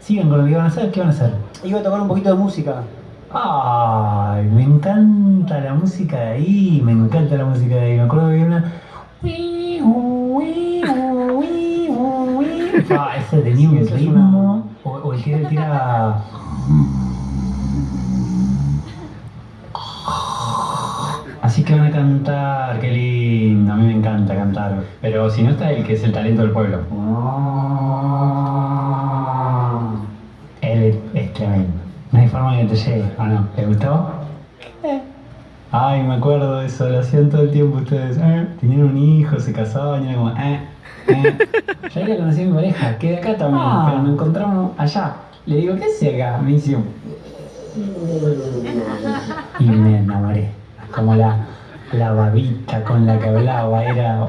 sigan con lo que van a hacer, ¿qué van a hacer? Iba a tocar un poquito de música. Ay, me encanta la música de ahí, me encanta la música de ahí. Me acuerdo que había una. Ah, ese tenía un ritmo. O, o el que era- tira. Así que van a cantar, qué lindo, a mí me encanta cantar. Pero si no está el que es el talento del pueblo. Él forma que te llegue, ¿o no? ¿Te gustó? Ay, me acuerdo de eso, lo hacían todo el tiempo ustedes. Eh, Tenían un hijo, se casaban y era como, eh, eh. Yo ahí conocí a mi pareja, que de acá también, Ah. pero nos encontramos allá. Le digo, ¿qué hace acá? Me dice, y me enamoré. Como la, la babita con la que hablaba, era